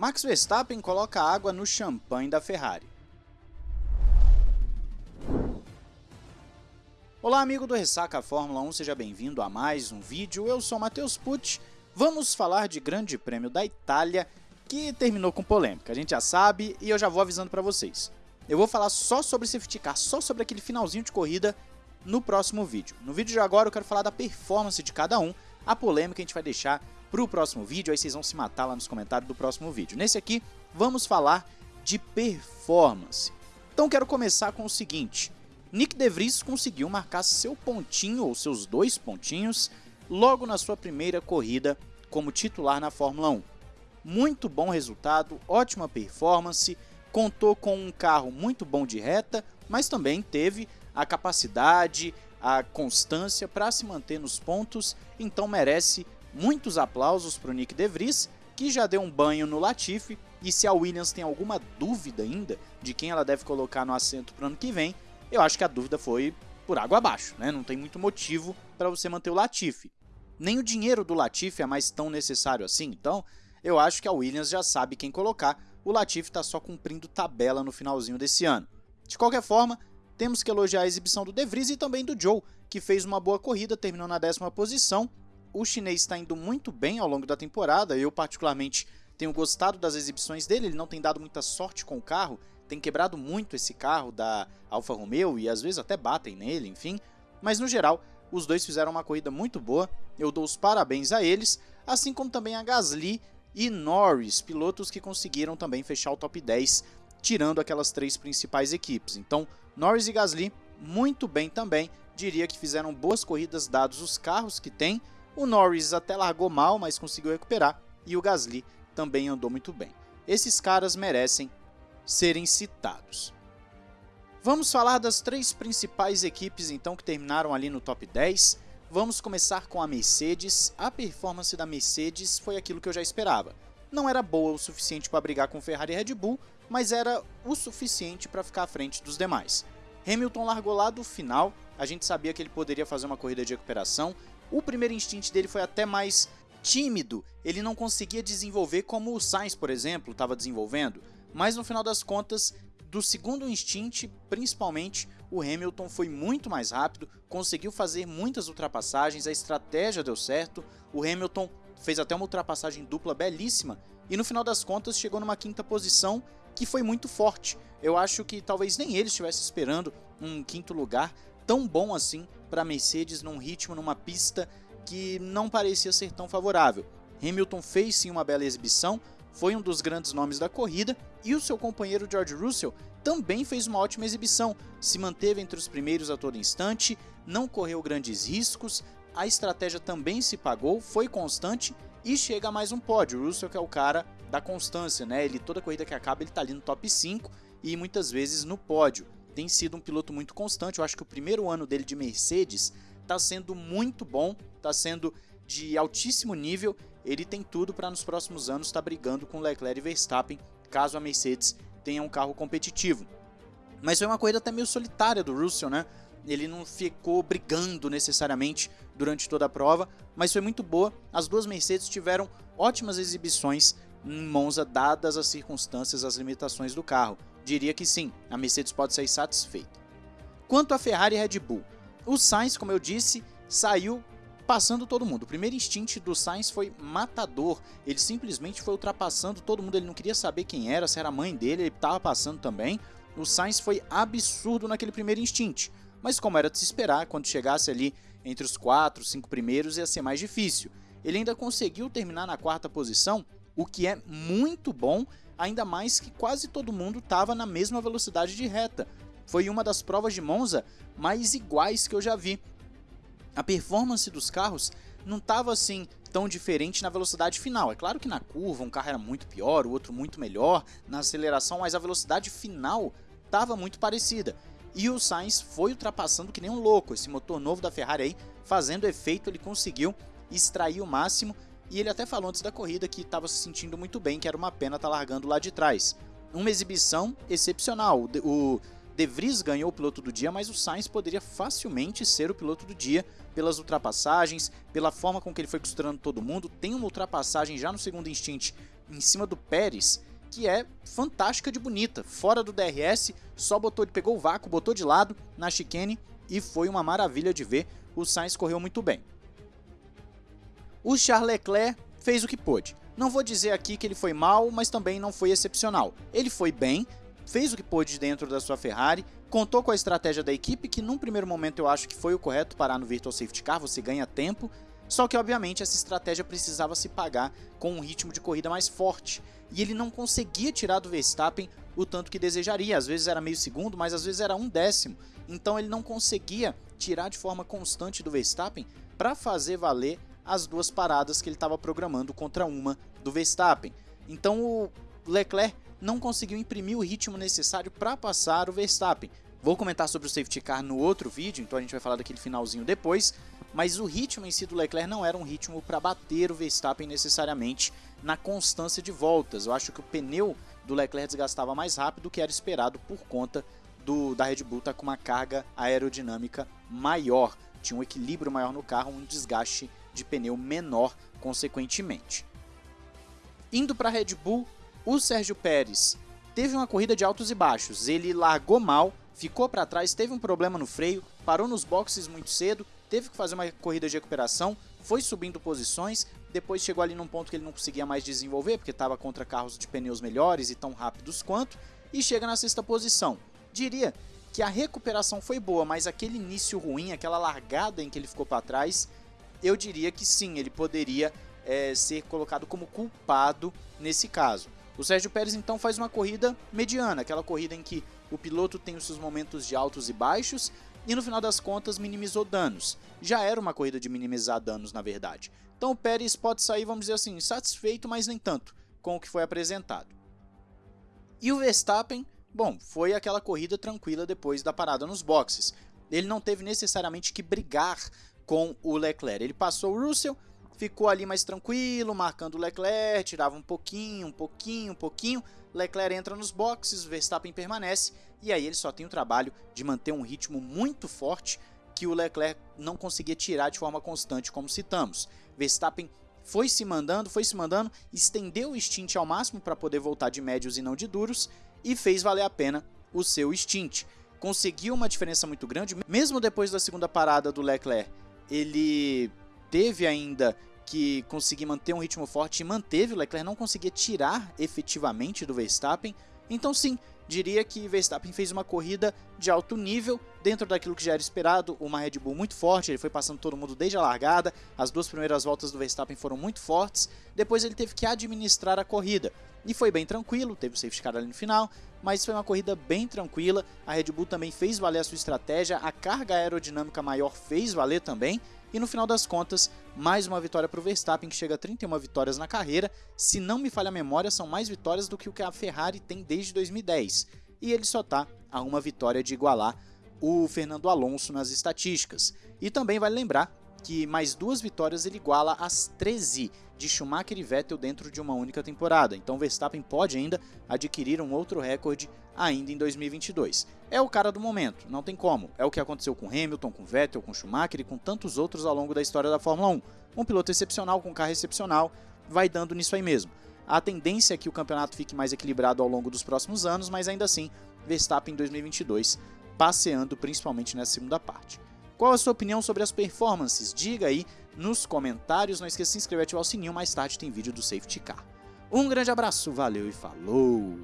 Max Verstappen coloca água no champanhe da Ferrari. Olá amigo do Ressaca Fórmula 1, seja bem-vindo a mais um vídeo, eu sou Matheus Pucci. Vamos falar de Grande Prêmio da Itália, que terminou com polêmica, a gente já sabe e eu já vou avisando para vocês. Eu vou falar só sobre safety car, só sobre aquele finalzinho de corrida no próximo vídeo. No vídeo de agora eu quero falar da performance de cada um, a polêmica a gente vai deixar para o próximo vídeo, aí vocês vão se matar lá nos comentários do próximo vídeo. Nesse aqui, vamos falar de performance. Então quero começar com o seguinte, Nick De Vries conseguiu marcar seu pontinho, ou seus dois pontinhos, logo na sua primeira corrida como titular na Fórmula 1. Muito bom resultado, ótima performance, contou com um carro muito bom de reta, mas também teve a capacidade, a constância para se manter nos pontos, então merece muitos aplausos para o Nick De Vries, que já deu um banho no Latifi, e se a Williams tem alguma dúvida ainda de quem ela deve colocar no assento para o ano que vem, eu acho que a dúvida foi por água abaixo, né? não tem muito motivo para você manter o Latifi. Nem o dinheiro do Latifi é mais tão necessário assim, então eu acho que a Williams já sabe quem colocar, o Latifi está só cumprindo tabela no finalzinho desse ano. De qualquer forma, temos que elogiar a exibição do De Vries e também do Joe, que fez uma boa corrida, terminou na décima posição. O chinês está indo muito bem ao longo da temporada, eu particularmente tenho gostado das exibições dele, ele não tem dado muita sorte com o carro, tem quebrado muito esse carro da Alfa Romeo e às vezes até batem nele, enfim. Mas no geral, os dois fizeram uma corrida muito boa, eu dou os parabéns a eles, assim como também a Gasly e Norris, pilotos que conseguiram também fechar o top 10, tirando aquelas três principais equipes. Então, Norris e Gasly muito bem também, diria que fizeram boas corridas dados os carros que tem. O Norris até largou mal, mas conseguiu recuperar, e o Gasly também andou muito bem. Esses caras merecem serem citados. Vamos falar das três principais equipes então que terminaram ali no top 10. Vamos começar com a Mercedes. A performance da Mercedes foi aquilo que eu já esperava. Não era boa o suficiente para brigar com Ferrari e Red Bull, mas era o suficiente para ficar à frente dos demais. Hamilton largou lá do final, a gente sabia que ele poderia fazer uma corrida de recuperação. O primeiro instinto dele foi até mais tímido, ele não conseguia desenvolver como o Sainz, por exemplo, estava desenvolvendo, mas no final das contas, do segundo instinto, principalmente, o Hamilton foi muito mais rápido, conseguiu fazer muitas ultrapassagens, a estratégia deu certo, o Hamilton fez até uma ultrapassagem dupla belíssima e no final das contas chegou numa quinta posição que foi muito forte. Eu acho que talvez nem ele estivesse esperando um quinto lugar tão bom assim para Mercedes num ritmo, numa pista que não parecia ser tão favorável. Hamilton fez sim uma bela exibição, foi um dos grandes nomes da corrida e o seu companheiro George Russell também fez uma ótima exibição, se manteve entre os primeiros a todo instante, não correu grandes riscos, a estratégia também se pagou, foi constante e chega a mais um pódio. O Russell que é o cara da constância, né? Ele toda corrida que acaba ele tá ali no top 5 e muitas vezes no pódio. Tem sido um piloto muito constante. Eu acho que o primeiro ano dele de Mercedes está sendo muito bom, está sendo de altíssimo nível. Ele tem tudo para nos próximos anos estar tá brigando com Leclerc e Verstappen, caso a Mercedes tenha um carro competitivo. Mas foi uma corrida até meio solitária do Russell, né? Ele não ficou brigando necessariamente durante toda a prova, mas foi muito boa. As duas Mercedes tiveram ótimas exibições em Monza, dadas as circunstâncias, as limitações do carro. Diria que sim, a Mercedes pode sair satisfeita. Quanto a Ferrari e Red Bull, o Sainz, como eu disse, saiu passando todo mundo. O primeiro instinto do Sainz foi matador. Ele simplesmente foi ultrapassando todo mundo. Ele não queria saber quem era, se era a mãe dele, ele estava passando também. O Sainz foi absurdo naquele primeiro instinto. Mas como era de se esperar, quando chegasse ali entre os 4, 5 primeiros ia ser mais difícil. Ele ainda conseguiu terminar na quarta posição o que é muito bom, ainda mais que quase todo mundo estava na mesma velocidade de reta. Foi uma das provas de Monza mais iguais que eu já vi. A performance dos carros não estava assim tão diferente na velocidade final. É claro que na curva um carro era muito pior, o outro muito melhor, na aceleração, mas a velocidade final estava muito parecida. E o Sainz foi ultrapassando que nem um louco. Esse motor novo da Ferrari aí, fazendo efeito, ele conseguiu extrair o máximo e ele até falou antes da corrida que estava se sentindo muito bem, que era uma pena estar tá largando lá de trás. Uma exibição excepcional. O De Vries ganhou o piloto do dia, mas o Sainz poderia facilmente ser o piloto do dia pelas ultrapassagens, pela forma com que ele foi costurando todo mundo. Tem uma ultrapassagem já no segundo instante em cima do Pérez, que é fantástica de bonita. Fora do DRS, só botou, pegou o vácuo, botou de lado na chicane e foi uma maravilha de ver. O Sainz correu muito bem. O Charles Leclerc fez o que pôde. Não vou dizer aqui que ele foi mal, mas também não foi excepcional. Ele foi bem, fez o que pôde dentro da sua Ferrari, contou com a estratégia da equipe, que num primeiro momento eu acho que foi o correto parar no Virtual Safety Car, você ganha tempo, só que obviamente essa estratégia precisava se pagar com um ritmo de corrida mais forte, e ele não conseguia tirar do Verstappen o tanto que desejaria, às vezes era meio segundo, mas às vezes era um décimo, então ele não conseguia tirar de forma constante do Verstappen para fazer valer as duas paradas que ele estava programando contra uma do Verstappen. Então o Leclerc não conseguiu imprimir o ritmo necessário para passar o Verstappen. Vou comentar sobre o safety car no outro vídeo, então a gente vai falar daquele finalzinho depois, mas o ritmo em si do Leclerc não era um ritmo para bater o Verstappen necessariamente na constância de voltas. Eu acho que o pneu do Leclerc desgastava mais rápido do que era esperado por conta do, da Red Bull estar tá com uma carga aerodinâmica maior. Tinha um equilíbrio maior no carro, um desgaste de pneu menor consequentemente. Indo para a Red Bull, o Sérgio Pérez teve uma corrida de altos e baixos. Ele largou mal, ficou para trás, teve um problema no freio, parou nos boxes muito cedo, teve que fazer uma corrida de recuperação, foi subindo posições, depois chegou ali num ponto que ele não conseguia mais desenvolver, porque estava contra carros de pneus melhores e tão rápidos quanto, e chega na sexta posição. Diria que a recuperação foi boa, mas aquele início ruim, aquela largada em que ele ficou para trás, eu diria que sim, ele poderia é, ser colocado como culpado nesse caso. O Sérgio Pérez então faz uma corrida mediana, aquela corrida em que o piloto tem os seus momentos de altos e baixos e no final das contas minimizou danos. Já era uma corrida de minimizar danos, na verdade. Então o Pérez pode sair, vamos dizer assim, satisfeito, mas nem tanto com o que foi apresentado. E o Verstappen, bom, foi aquela corrida tranquila depois da parada nos boxes. Ele não teve necessariamente que brigar com o Leclerc. Ele passou o Russell, ficou ali mais tranquilo, marcando o Leclerc, tirava um pouquinho, um pouquinho, um pouquinho. Leclerc entra nos boxes, Verstappen permanece e aí ele só tem o trabalho de manter um ritmo muito forte que o Leclerc não conseguia tirar de forma constante, como citamos. Verstappen foi se mandando, foi se mandando, estendeu o stint ao máximo para poder voltar de médios e não de duros e fez valer a pena o seu stint. Conseguiu uma diferença muito grande, mesmo depois da segunda parada do Leclerc ele teve ainda que conseguir manter um ritmo forte e manteve, o Leclerc não conseguia tirar efetivamente do Verstappen, então sim, diria que Verstappen fez uma corrida de alto nível, dentro daquilo que já era esperado, uma Red Bull muito forte, ele foi passando todo mundo desde a largada, as duas primeiras voltas do Verstappen foram muito fortes, depois ele teve que administrar a corrida, e foi bem tranquilo, teve o safety car ali no final, mas foi uma corrida bem tranquila, a Red Bull também fez valer a sua estratégia, a carga aerodinâmica maior fez valer também, e no final das contas, mais uma vitória para o Verstappen, que chega a 31 vitórias na carreira. Se não me falha a memória, são mais vitórias do que o que a Ferrari tem desde 2010. E ele só está a uma vitória de igualar o Fernando Alonso nas estatísticas. E também vale lembrar que mais duas vitórias ele iguala as 13 de Schumacher e Vettel dentro de uma única temporada. Então Verstappen pode ainda adquirir um outro recorde ainda em 2022. É o cara do momento, não tem como. É o que aconteceu com Hamilton, com Vettel, com Schumacher e com tantos outros ao longo da história da Fórmula 1. Um piloto excepcional com um carro excepcional vai dando nisso aí mesmo. A tendência é que o campeonato fique mais equilibrado ao longo dos próximos anos, mas ainda assim, Verstappen em 2022 passeando principalmente nessa segunda parte. Qual a sua opinião sobre as performances? Diga aí nos comentários. Não esqueça de se inscrever e ativar o sininho. Mais tarde tem vídeo do Safety Car. Um grande abraço, valeu e falou!